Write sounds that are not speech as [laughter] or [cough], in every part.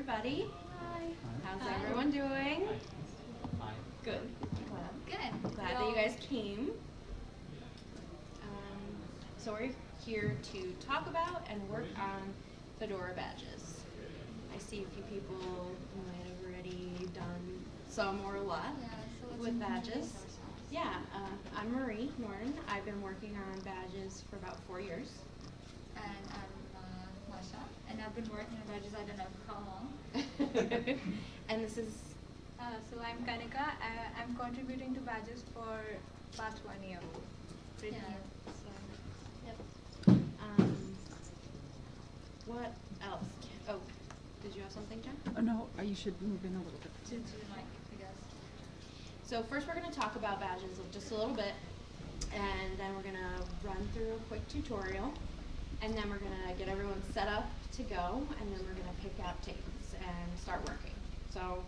everybody. Hi. How's Hi. everyone doing? Hi. Good. Good. Glad that you guys came. Um, so we're here to talk about and work on Fedora badges. I see a few people who might have already done some or a lot Yeah, so with badges. Yeah, uh, I'm Marie Nordin. I've been working on badges for about four years. And uh, and I've been working on badges I don't know how long. [laughs] and this is Uh, so I'm Kanika. I, I'm contributing to badges for past one year. Pretty Yeah. new. So, Yep. um, what else? Oh, did you have something, Jen? Oh, no, uh, you should move in a little bit. To, to the mic, I guess. So first we're going to talk about badges just a little bit, and then we're going to run through a quick tutorial, and then we're going to get everyone set up to go, and then we're going to pick out tapes and start working. So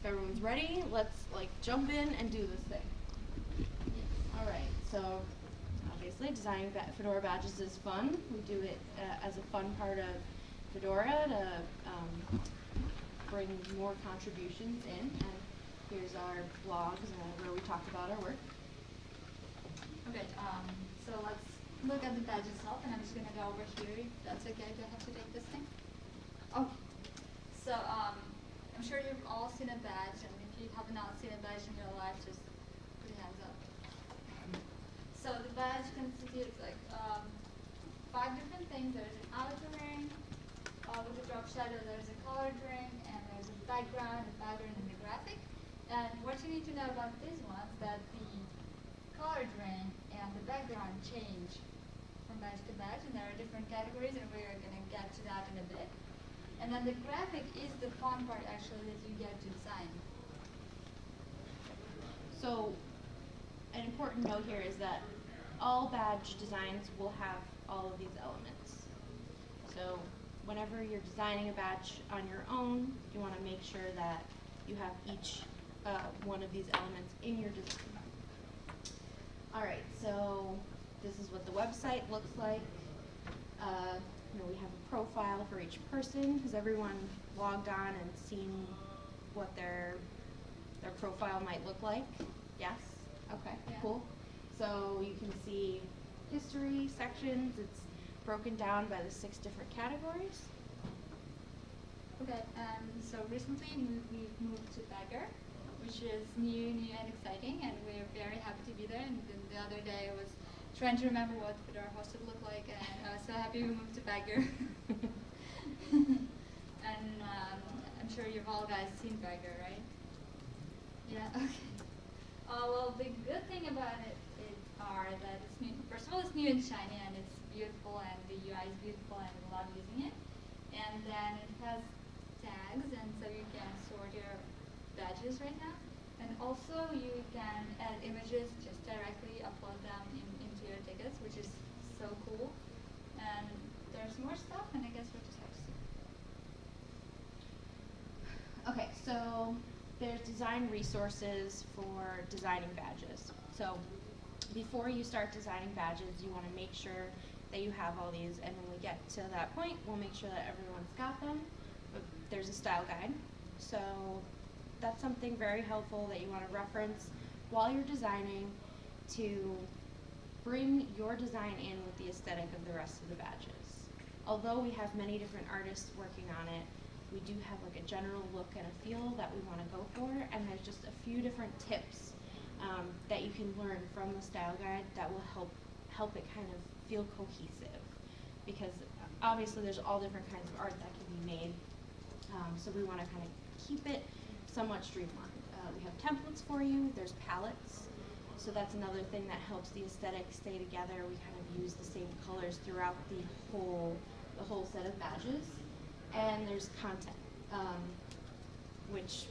if everyone's ready, let's like jump in and do this thing. All right, so obviously designing ba- Fedora badges is fun. We do it uh, as a fun part of Fedora to um, bring more contributions in. And here's our blogs uh, where we talk about our work. Okay, um, so let's look at the badge itself, and I'm just gonna go over here, if that's okay, do I have to take this thing? Oh, so, um, I'm sure you've all seen a badge, and if you have not seen a badge in your life, just put your hands up. So the badge constitutes like, um, five different things, there's an outer ring, uh, with a drop shadow, there's a colored ring, and there's a background, a pattern, and a graphic. And what you need to know about these ones, is that the colored ring and the background change badge to badge, and there are different categories, and we're gonna get to that in a bit. And then the graphic is the fun part actually that you get to design. So an important note here is that all badge designs will have all of these elements. So whenever you're designing a badge on your own, you want to make sure that you have each uh, one of these elements in your design. All right, so this is what the website looks like. Uh, you know, we have a profile for each person. Has everyone logged on and seen what their their profile might look like? Yes? Okay, Yeah. cool. So you can see history sections. It's broken down by the six different categories. Okay, um, so recently we've moved to Pagure, which is new, new and exciting, and we're very happy to be there. And then the other day was trying to remember what Fedora hosted looked like, and I was so happy we moved to Pagure. [laughs] and um, I'm sure you've all guys seen Pagure, right? Yeah. [laughs] Okay. Uh, well, the good thing about it is are that it's new. First of all, it's new and shiny, and it's beautiful, and the UI is beautiful, and we love using it. And then it has tags, and so you can sort your badges right now. And also, you can add images, just directly upload them in, into your tickets, which is so cool. And there's more stuff, and I guess we'll just have to see. Okay, so there's design resources for designing badges. So before you start designing badges, you want to make sure that you have all these, and when we get to that point, we'll make sure that everyone's got them. But there's a style guide, so that's something very helpful that you want to reference while you're designing to bring your design in with the aesthetic of the rest of the badges. Although we have many different artists working on it, we do have like a general look and a feel that we want to go for, and there's just a few different tips um, that you can learn from the style guide that will help help it kind of feel cohesive. Because obviously there's all different kinds of art that can be made, um, so we want to kind of keep it somewhat streamlined. Uh, we have templates for you. There's palettes. So that's another thing that helps the aesthetic stay together. We kind of use the same colors throughout the whole the whole set of badges. And there's content, um, which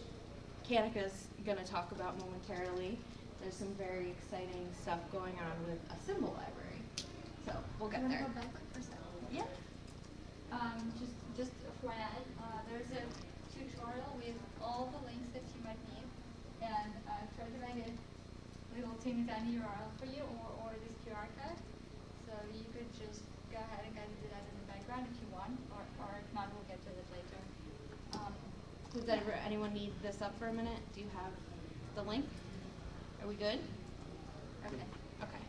Kanika's going to talk about momentarily. There's some very exciting stuff going on with a symbol library. So we'll get there. go back for a second? Yeah. Um, just, just FYI, uh, there's a tutorial with all the links that you might need, and I've tried to make a little teeny tiny URL for you, or, or this QR code. So you could just go ahead and kind of do that in the background if you want, or, if not, we'll get to it later. Um, Does ever, anyone need this up for a minute? Do you have the link? Are we good? Okay. Okay.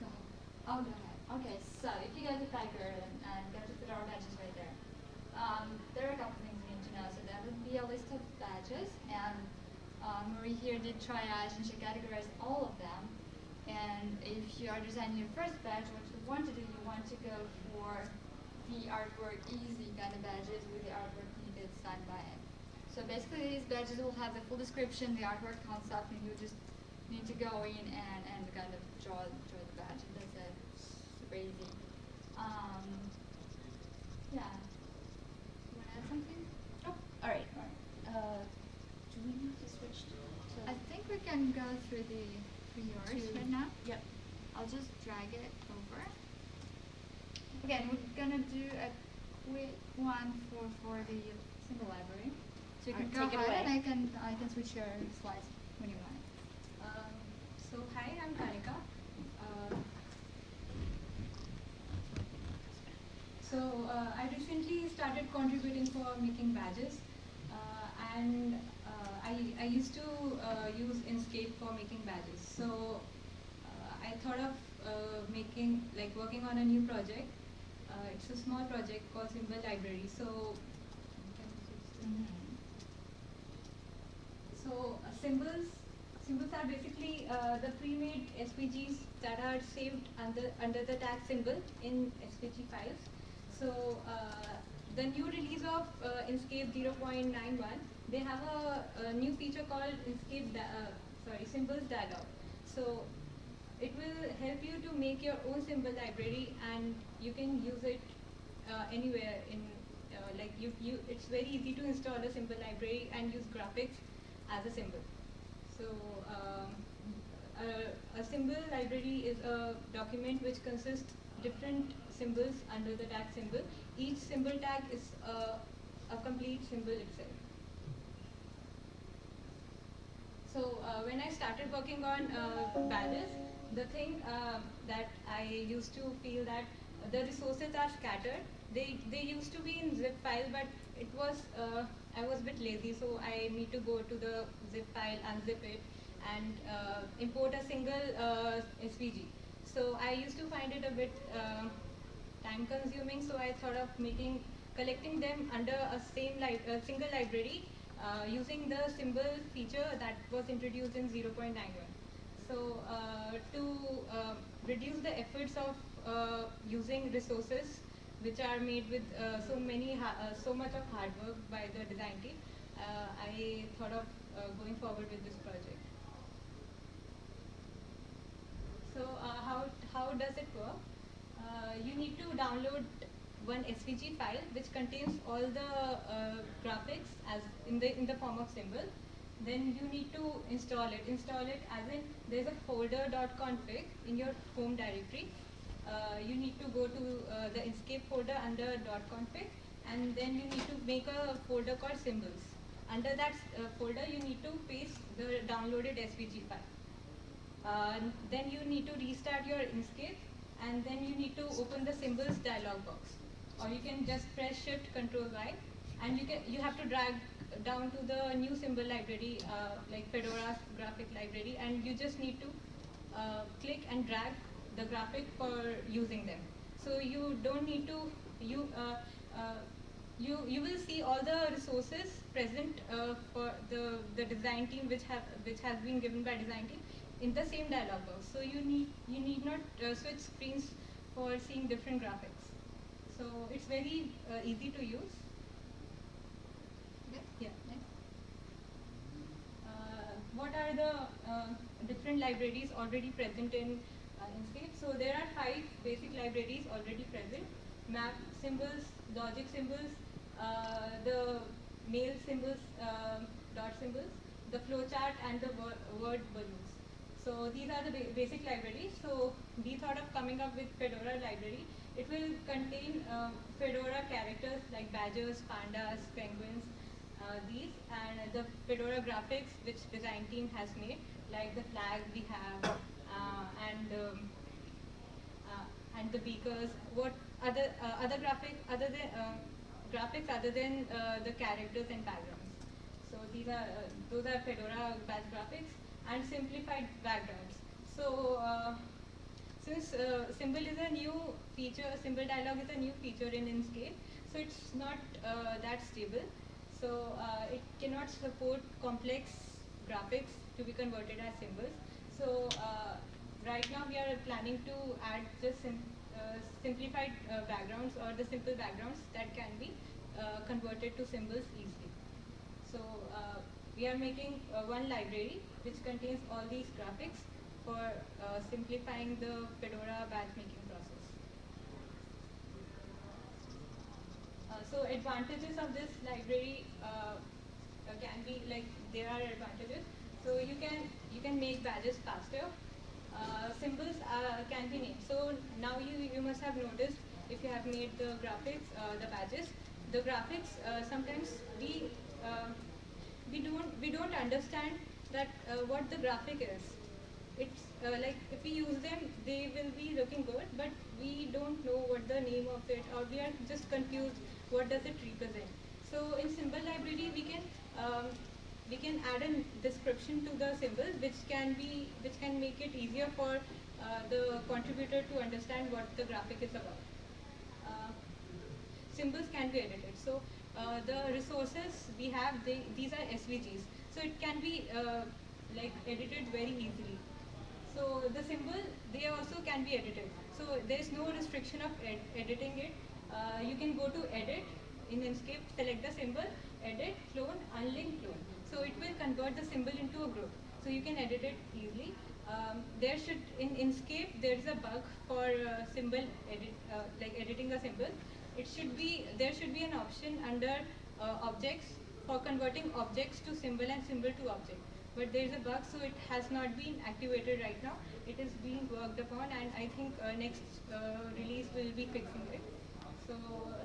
Go. Oh, go ahead. Okay, so if you go to Pagure and, and go to Fedora badges right there, um, there are a couple things you need to know. So there would be a list of badges, and um, Marie here did triage and she categorized all of them. And if you are designing your first badge, what you want to do, you want to go for the artwork easy kind of badges with the artwork needed signed by it. So basically these badges will have the full description, the artwork concept, and you just need to go in and, and kind of draw, draw the badge. And that's it. Super easy. Um, yeah. You want to add something? Oh, all right. Uh, do we need to switch to? to I think we can go through the through yours right now. Yep. I'll just drag it over. Again, gonna do a quick one for for the symbol library. So you can go take it ahead and. I can I can switch your slides when you want. Um, so hi, I'm Kanika. Uh, so uh, I recently started contributing for making badges, uh, and uh, I I used to uh, use Inkscape for making badges. So uh, I thought of uh, making like working on a new project. Uh, it's a small project called Symbol Library. So. So uh, symbols, symbols are basically uh, the pre-made SVGs that are saved under under the tag symbol in SVG files. So uh, the new release of uh, Inkscape 0.91, they have a, a new feature called Inkscape sorry symbols dialog. So it will help you to make your own symbol library and you can use it uh, anywhere in uh, like you, you it's very easy to install a symbol library and use graphics as a symbol. So um, a, a symbol library is a document which consists different symbols under the tag symbol. Each symbol tag is a, a complete symbol itself. So uh, when I started working on uh, the thing uh, that I used to feel that the resources are scattered. They they used to be in zip file, but it was uh, I was a bit lazy, so I need to go to the zip file, unzip it, and uh, import a single uh, SVG. So I used to find it a bit uh, time consuming, so I thought of making collecting them under a same li- a single library uh, using the symbol feature that was introduced in 0.91. So uh, to uh, reduce the efforts of uh, using resources which are made with so many so much of hard work by the design team, I thought of going forward with this project. So how how does it work? You need to download one SVG file which contains all the uh, graphics as in the in the form of symbol. Then you need to install it. Install it as in there's a folder.config in your home directory. Uh, you need to go to uh, the Inkscape folder under .config and then you need to make a folder called symbols. Under that uh, folder you need to paste the downloaded SVG file. Uh, then you need to restart your Inkscape and then you need to open the symbols dialog box or you can just press shift control Y and you can you have to drag down to the new symbol library uh, like Fedora's graphic library and you just need to uh, click and drag the graphic for using them. So you don't need to you uh, uh, you you will see all the resources present uh, for the the design team which have which has been given by design team in the same dialog box. So you need you need not uh, switch screens for seeing different graphics. So it's very easy to use Okay. yeah Next. uh, what are the uh, different libraries already present in uh, Inkscape? So there are five basic libraries already present. Map symbols, logic symbols, uh, the mail symbols, um dot symbols, the flowchart and the word, word balloons. So these are the ba- basic libraries. So we thought of coming up with Fedora library. It will contain uh, Fedora characters like badgers, pandas, penguins, these and the Fedora graphics which design team has made, like the flag we have uh, and um, uh, and the beakers. What other uh, other graphic other than uh, graphics other than uh, the characters and backgrounds. So these are uh, those are Fedora badge graphics and simplified backgrounds. So uh, since uh, symbol is a new feature, symbol dialog is a new feature in Inkscape, so it's not uh, that stable. So uh, it cannot support complex graphics to be converted as symbols. So uh, right now we are planning to add the sim uh, simplified uh, backgrounds or the simple backgrounds that can be uh, converted to symbols easily. So uh, we are making one library which contains all these graphics for simplifying the Fedora badge making process. Uh, so advantages of this library uh, uh, can be like there are advantages. So you can you can make badges faster. Uh, symbols uh, can be named. So now you you must have noticed if you have made the graphics, uh, the badges, the graphics uh, sometimes we uh, we don't we don't understand that uh, what the graphic is. It's uh, like if we use them, they will be looking good, but we don't know what the name of it, or we are just confused. What does it represent? So in symbol library, we can um, we can add a description to the symbols, which can be which can make it easier for uh, the contributor to understand what the graphic is about. Uh, symbols can be edited. So uh, the resources we have, they, these are SVGs. So it can be uh, like edited very easily. So the symbol, they also can be edited. So there is no restriction of ed editing it. Uh, you can go to edit in Inkscape, select the symbol, edit, clone, unlink, clone. So it will convert the symbol into a group. So you can edit it easily. Um, there should in Inkscape there is a bug for uh, symbol edit uh, like editing a symbol. It should be there should be an option under uh, objects for converting objects to symbol and symbol to object. But there is a bug, so it has not been activated right now. It is being worked upon, and I think uh, next uh, release will be fixing it. So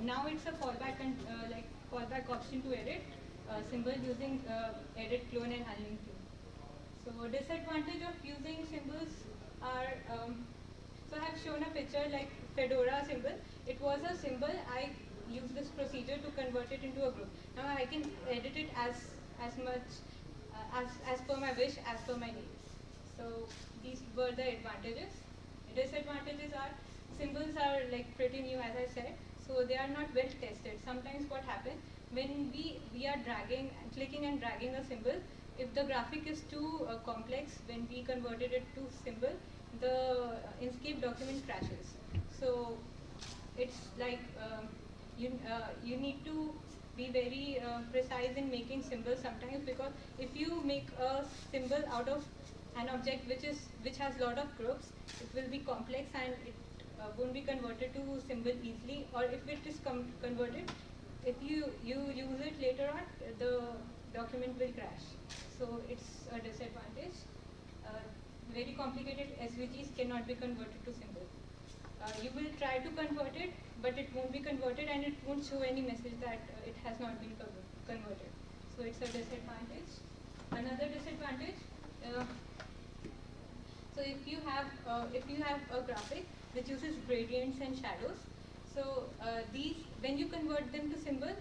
now it's a fallback and uh, like fallback option to edit uh, symbol using uh, edit clone and unlink clone. So disadvantage of using symbols are, um, so I have shown a picture like Fedora symbol. It was a symbol, I used this procedure to convert it into a group. Now I can edit it as, as much, uh, as, as per my wish, as per my needs. So these were the advantages. Disadvantages are, symbols are like pretty new as I said, so they are not well tested. Sometimes what happens, when we, we are dragging, clicking and dragging a symbol, if the graphic is too uh, complex, when we converted it to symbol, the Inkscape document crashes. So it's like um, you, uh, you need to be very uh, precise in making symbols sometimes because if you make a symbol out of an object which is which has a lot of groups, it will be complex and it uh, won't be converted to symbol easily or if it is converted, if you, you use it later on, the document will crash. So it's a disadvantage. Uh, very complicated SVGs cannot be converted to symbol. Uh, you will try to convert it, but it won't be converted and it won't show any message that uh, it has not been converted. So it's a disadvantage. Another disadvantage, uh, so if you have uh, if you have a graphic which uses gradients and shadows, so uh, these when you convert them to symbol,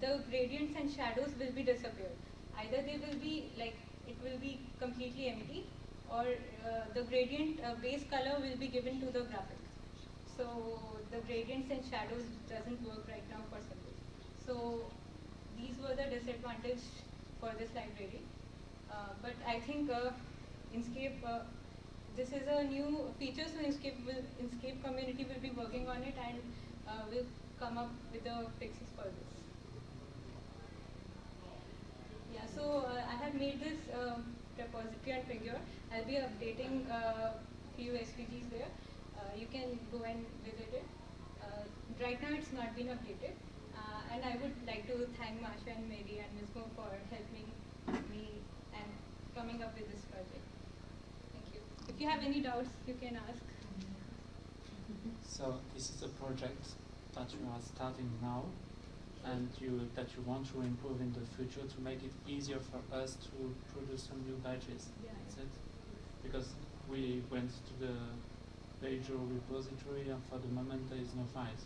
the gradients and shadows will be disappeared. Either they will be like it will be completely empty, or uh, the gradient uh, base color will be given to the graphic. So the gradients and shadows doesn't work right now for symbol. So these were the disadvantages for this library. Uh, but I think uh, Inkscape uh, this is a new feature, so Inkscape, will, Inkscape community will be working on it and uh, will come up with the fixes for this. Yeah, so uh, I have made this um, repository and figure. I'll be updating uh, few SVGs there. Uh, you can go and visit it. Uh, right now it's not been updated. Uh, and I would like to thank Masha and Mary and Ms. Mo for helping me and coming up with this project. If you have any doubts, you can ask. So this is a project that you are starting now and you that you want to improve in the future to make it easier for us to produce some new badges. Yeah. That's it. Because we went to the Beijing repository and for the moment there is no files.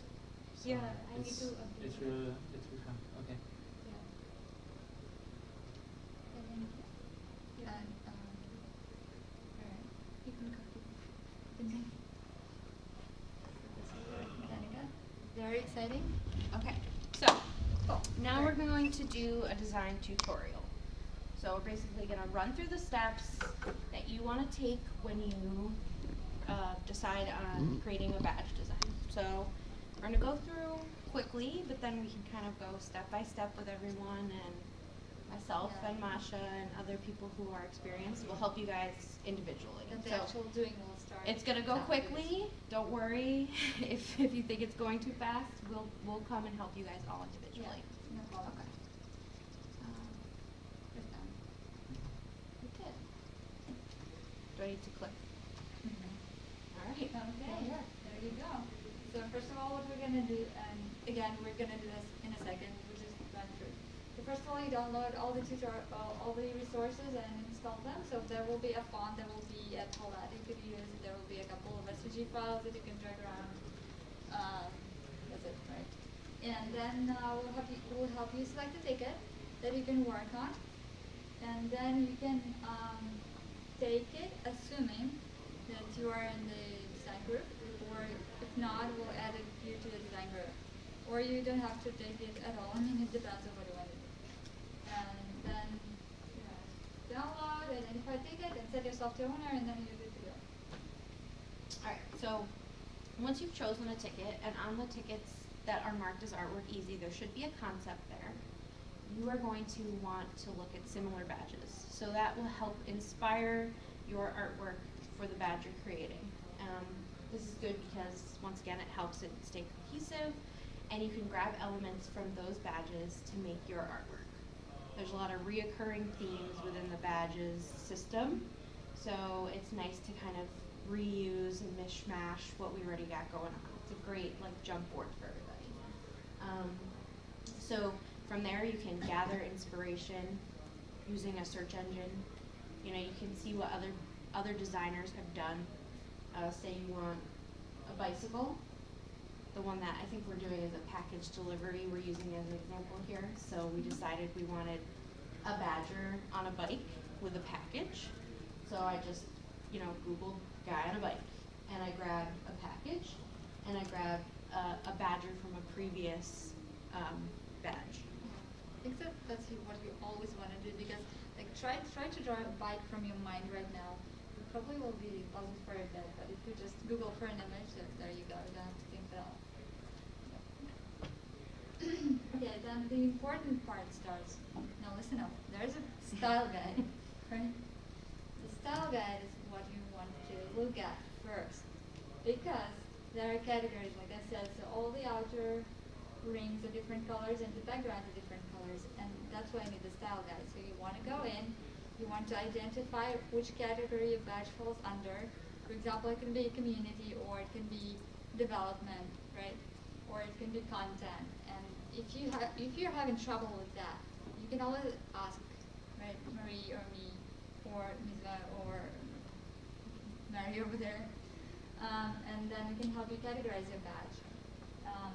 So Yeah, I need to update It it. will, it will come, okay. Yeah. And then, yeah, and, um, alright, You can copy. continue. Danica, very exciting. Okay, so now we're going to do a design tutorial. So we're basically gonna run through the steps that you wanna take when you uh, decide on creating a badge design. So we're gonna go through quickly, but then we can kind of go step by step with everyone and myself Yeah. and Masha and other people who are experienced will help you guys individually. That the So- actual doing it's gonna go quickly. Don't worry [laughs] if if you think it's going too fast. We'll we'll come and help you guys all Yeah, individually. no problem. Okay. Um, Good done. we did. Do I need to click? All right. Okay, yeah, there you go. So first of all, what we're gonna do, and again, we're gonna do this in a second, we'll just run through. So first of all, you download all the tutor, all, the resources and install them. So there will be a font, there will be a palette you could use, there will be a couple of SVG files that you can drag around. Um, that's it, right? And then, uh, we'll have you, we'll help you select a ticket that you can work on. And then you can, um, take it, assuming that you are in the design group, or if not, we'll add you to the design group. Or you don't have to take it at all, I mean, it depends on what you want to do. And then, you know, download, and identify ticket, and set yourself to owner, and then you're good to go. All right. So once you've chosen a ticket, and on the tickets that are marked as artwork easy, there should be a concept there. You are going to want to look at similar badges. So that will help inspire your artwork for the badge you're creating. Um, this is good because once again, it helps it stay cohesive, and you can grab elements from those badges to make your artwork. There's a lot of reoccurring themes within the badges system, so it's nice to kind of reuse and mishmash what we already got going on. It's a great like jump board for everybody. Um, so from there, you can gather inspiration using a search engine. You know, you can see what other other designers have done. Uh, say you want a bicycle. The one that I think we're doing is a package delivery. We're using as an example here. So we decided we wanted a badger on a bike with a package. So I just, you know, Googled guy on a bike, and I grabbed a package, and I grabbed uh, a badger from a previous um, badge. I think that's what you always want to do because like try try to draw a bike from your mind right now. You probably will be puzzled for a bit, but if you just Google for an image, there, you go. You [coughs] okay, then the important part starts. Now listen up. There's a style guide, right? The style guide is what you want to look at first because there are categories, like I said, so all the outer rings are different colors and the backgrounds are different colors and that's why I need the style guide. So you want to go in, you want to identify which category a badge falls under. For example, it can be community or it can be development, right? Or it can be content. If you ha- if you're having trouble with that, you can always ask, Marie or me or Mizva or Mary over there. Um, and then we can help you categorize your badge. Um,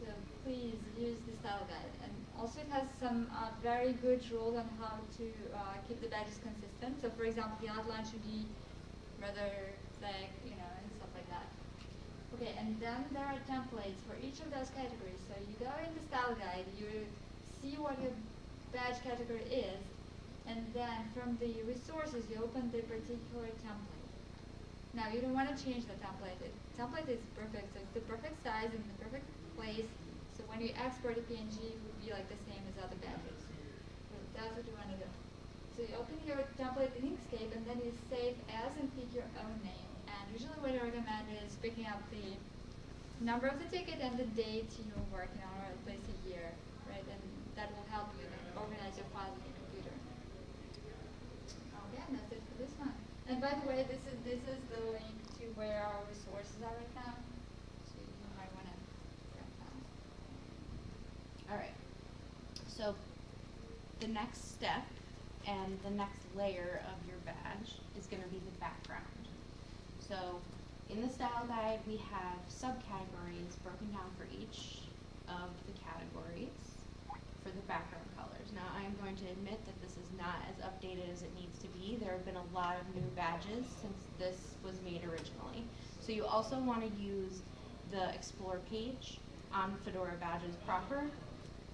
so please use the style guide. And also it has some uh, very good rules on how to uh, keep the badges consistent. So for example, the outline should be rather thick, you know, and stuff like that. Okay, and then there are templates for each of those categories. So you go in the style guide, you see what your badge category is, and then from the resources you open the particular template. Now you don't want to change the template. The template is perfect, so it's the perfect size and the perfect place. So when you export a PNG, it would be like the same as other badges. So that's what you want to do. So you open your template in Inkscape and then you save as and pick your own name. Usually what I recommend is picking up the number of the ticket and the date you're working on, or at least a year, right? And that will help you then organize your files in your computer. Oh, okay, and that's it for this one. And by the way, this is this is the link to where our resources are right now. So you might want to grab that. All right. So the next step and the next layer of your badge is going to be the background. So in the style guide, we have subcategories broken down for each of the categories for the background colors. Now, I am going to admit that this is not as updated as it needs to be. There have been a lot of new badges since this was made originally. So you also want to use the Explore page on Fedora Badges proper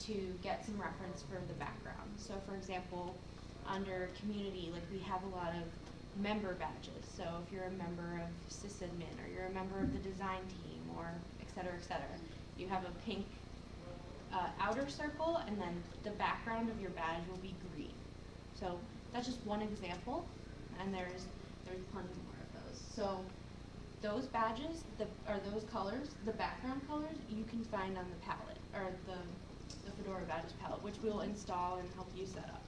to get some reference for the background. So for example, under community, like we have a lot of member badges. So if you're a member of sysadmin or you're a member of the design team or et cetera, et cetera, you have a pink uh, outer circle and then the background of your badge will be green. So that's just one example and there's there's plenty more of those. So those badges, the or those colors, the background colors, you can find on the palette or the the Fedora badges palette, which we'll install and help you set up.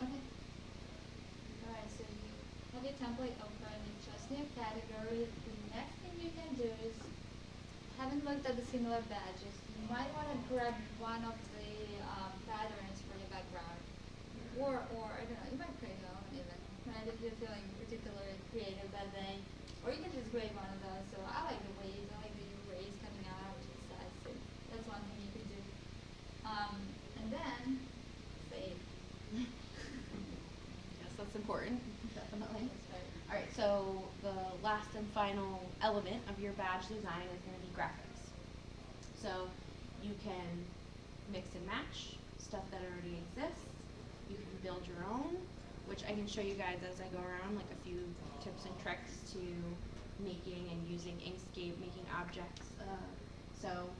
Okay. Alright, so you have your template open, you just new category. The next thing you can do is, haven't looked at the similar badges, you might wanna grab one of the, um, patterns for your background. Or, or, I don't know, you might create your own even, right, if you're feeling particularly creative that day. Or you can just grab one of those, so I like the waves, I like the rays coming out, which is sad, so that's one thing you could do. Um, and then, save. Yes, that's important, definitely. Alright, so the last and final element of your badge design is gonna be graphics. So you can mix and match stuff that already exists. You can build your own, which I can show you guys as I go around, like a few tips and tricks to making and using Inkscape, making objects. Uh, so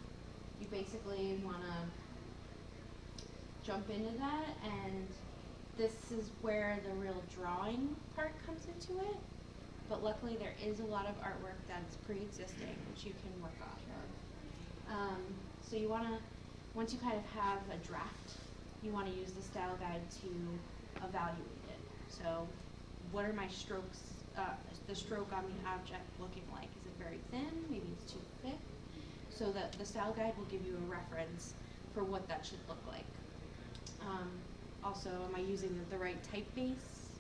you basically wanna jump into that and this is where the real drawing part comes into it. But luckily there is a lot of artwork that's pre-existing which you can work off of. Um, so you wanna, once you kind of have a draft, you wanna use the style guide to evaluate it. So what are my strokes, uh, the stroke on the object looking like? Is it very thin? Maybe it's too thick? So that the style guide will give you a reference for what that should look like. Um, also, am I using the, right typeface?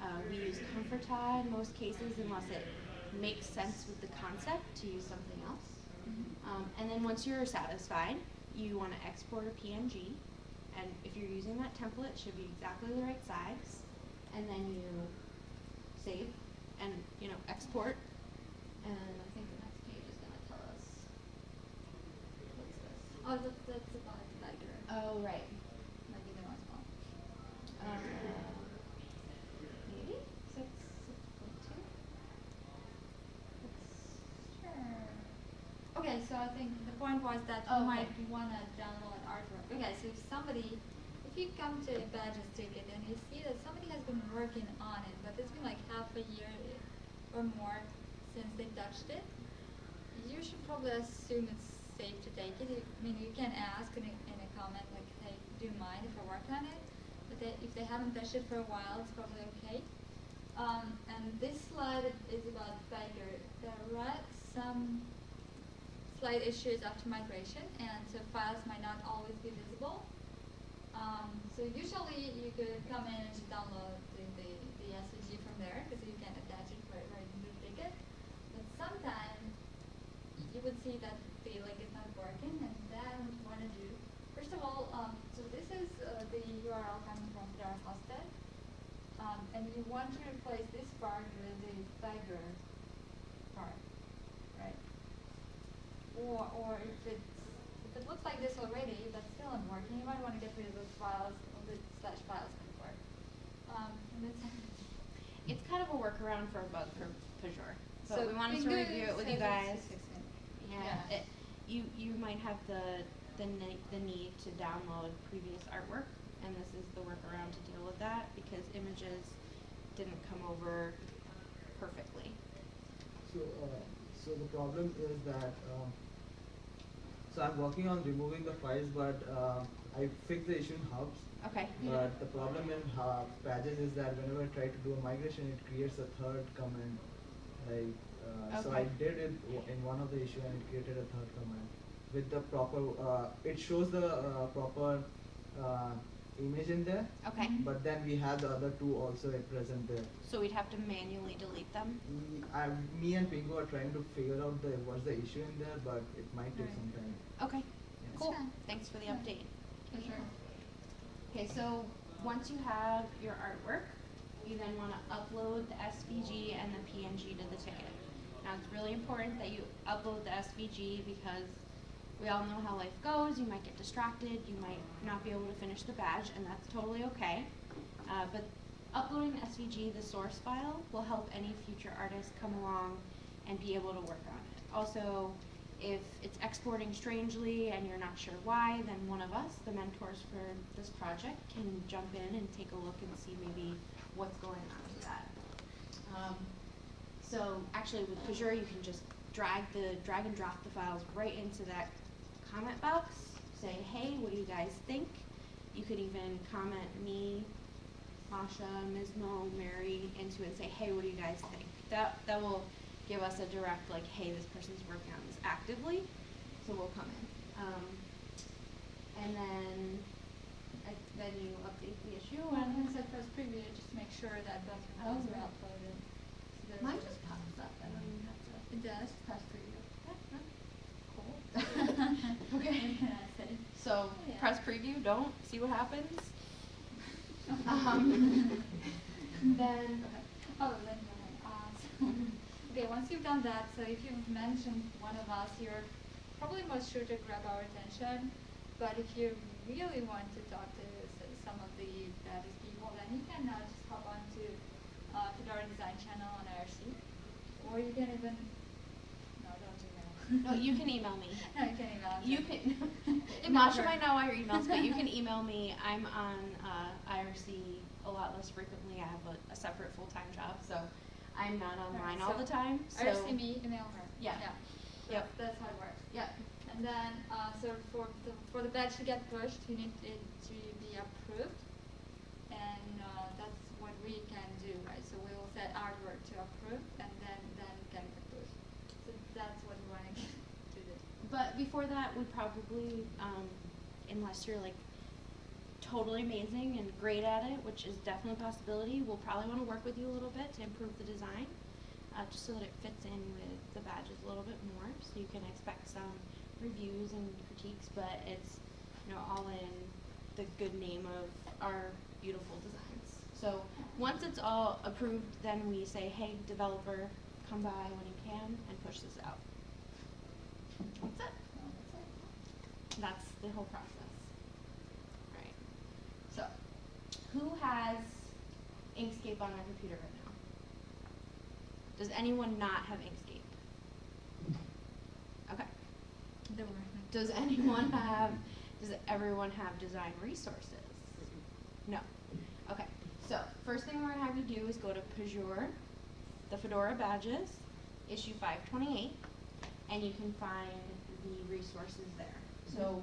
Uh, we use Comfortaa in most cases unless it makes sense with the concept to use something else. Um, and then once you're satisfied, you want to export a PNG. And if you're using that template, it should be exactly the right size. And then you save and, you know, export. And I think the next page is gonna tell us. What's this? Oh, that's, that's about the background. Oh, right. Okay, so I think the point was that Oh, you okay. might wanna download artwork. Okay, so if somebody, if you come to a badges ticket and you see that somebody has been working on it, but it's been like half a year or more since they touched it, you should probably assume it's safe to take it. I mean, you can ask in a, in a comment like, hey, do you mind if I work on it? They, if they haven't touched it for a while, it's probably okay. Um, and this slide is about Pagure. There are some slight issues after migration, and so files might not always be visible. Um, so usually you could come in and download the, the, the SVG from there, because you can attach it right, right into the ticket. But sometimes you would see that the link is not working, and then what you want to do. First of all, um, so this is uh, the URL coming from Fedora Hosted, um, and you want to replace this part with the Pagure part, right? Or, or if it's, if it looks like this already, but still not working, you might want to get rid of those files, or the slash files before. Um, and [laughs] It's kind of a workaround for a bug for. So, So we wanted to review it with you guys. Yeah, Yeah. It, you you might have the the ne- the need to download previous artwork, and this is the workaround to deal with that because images didn't come over perfectly. So, uh, so the problem is that, um, so I'm working on removing the files, but, uh, I fixed the issue in Hubs. Okay. But the problem in Hub Pages is that whenever I try to do a migration, it creates a third command. Like, uh, so I did it in one of the issue and it created a third command with the proper, uh, it shows the, uh, proper, uh, image in there, Okay, Mhm. but then we have the other two also at present there. so we'd have to manually delete them? We, I, me and Pingou are trying to figure out the what's the issue in there, but it might take Right. some time. Okay, Yeah. cool, fine. thanks for the Yeah. update. For sure. Okay, so once you have your artwork, you then wanna upload the SVG and the PNG to the ticket. Now, it's really important that you upload the SVG because we all know how life goes, you might get distracted, you might not be able to finish the badge, and that's totally okay. Uh, but uploading the SVG, the source file, will help any future artists come along and be able to work on it. Also, if it's exporting strangely and you're not sure why, then one of us, the mentors for this project, can jump in and take a look and see maybe what's going on with that. Um, so actually with Pagure, you can just drag the, drag and drop the files right into that comment box, say, hey, what do you guys think? You could even comment me, Masha, Ms. Mo, Mary into it and say, hey, what do you guys think? That, that will give us a direct, like, hey, this person's working on this actively, so we'll come in. Um, and then, I, then you update the issue Well, and. once I press preview, just make sure that both Oh, files are right. uploaded. So Mine just pops up, I don't even have to. It does, press preview. Yeah, Cool. Okay. What can I say? So Yeah. press preview, don't, see what happens. Um, [laughs] then, Oh, then, uh, so- okay, once you've done that, so if you've mentioned one of us, you're probably most sure to grab our attention. But if you really want to talk to some of the baddest people, then you can uh, just hop on to uh, Fedora Design Channel on IRC, or you can even no, don't email. No, you can email me. [laughs] no, you can email. You can, Email Masha her. might know all your emails, but you can [laughs] email me. I'm on uh, IRC a lot less frequently. I have a, a separate full-time job, so I'm not online all so the time. So IRC me, email her. Yeah. Yeah. Yep. That's how it works. Yep. And then, uh, so for the, for the badge to get pushed, you need it to be approved. And, uh, that's what we can do, right? So we will set artwork to approve and then, then it can get pushed. So that's what we wanna get to do. But before that, we probably, um, unless you're like totally amazing and great at it, which is definitely a possibility, we'll probably want to work with you a little bit to improve the design, uh, just so that it fits in with the badges a little bit more. So you can expect some reviews and critiques, but it's you know all in the good name of our beautiful designs. So once it's all approved, then we say, hey, developer, come by when you can and push this out. That's it. That's the whole process. Right. So, who has Inkscape on their computer right now? Does anyone not have Inkscape? Okay. Does anyone have, does everyone have design resources? No. Okay. So, first thing we're gonna have you do is go to Pagure, the Fedora badges, issue five twenty-eight, and you can find the resources there. So,